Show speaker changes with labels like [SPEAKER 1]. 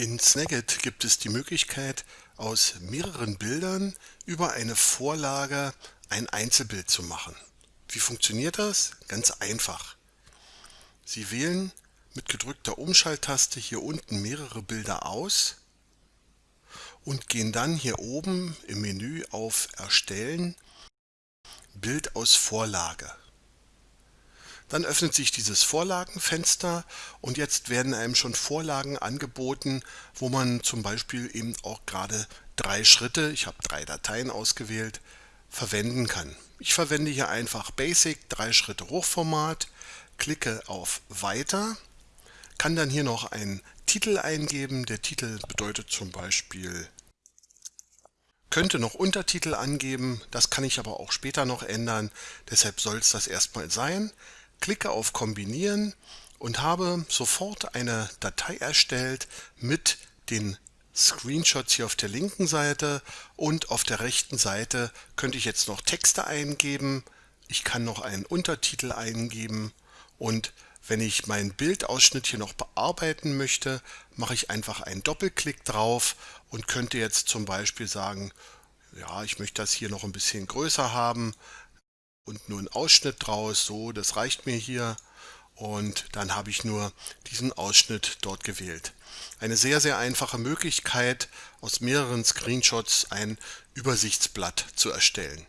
[SPEAKER 1] In Snagit gibt es die Möglichkeit, aus mehreren Bildern über eine Vorlage ein Einzelbild zu machen. Wie funktioniert das? Ganz einfach. Sie wählen mit gedrückter Umschalttaste hier unten mehrere Bilder aus und gehen dann hier oben im Menü auf Erstellen, Bild aus Vorlage. Dann öffnet sich dieses Vorlagenfenster und jetzt werden einem schon Vorlagen angeboten, wo man zum Beispiel eben auch gerade drei Schritte, ich habe drei Dateien ausgewählt, verwenden kann. Ich verwende hier einfach Basic, drei Schritte Hochformat, klicke auf Weiter, kann dann hier noch einen Titel eingeben. Der Titel bedeutet zum Beispiel könnte noch Untertitel angeben, das kann ich aber auch später noch ändern, deshalb soll es das erstmal sein klicke auf Kombinieren und habe sofort eine Datei erstellt mit den Screenshots hier auf der linken Seite und auf der rechten Seite könnte ich jetzt noch Texte eingeben. Ich kann noch einen Untertitel eingeben und wenn ich meinen Bildausschnitt hier noch bearbeiten möchte, mache ich einfach einen Doppelklick drauf und könnte jetzt zum Beispiel sagen, ja, ich möchte das hier noch ein bisschen größer haben, und nur einen Ausschnitt draus. So, das reicht mir hier. Und dann habe ich nur diesen Ausschnitt dort gewählt. Eine sehr, sehr einfache Möglichkeit, aus mehreren Screenshots ein Übersichtsblatt zu erstellen.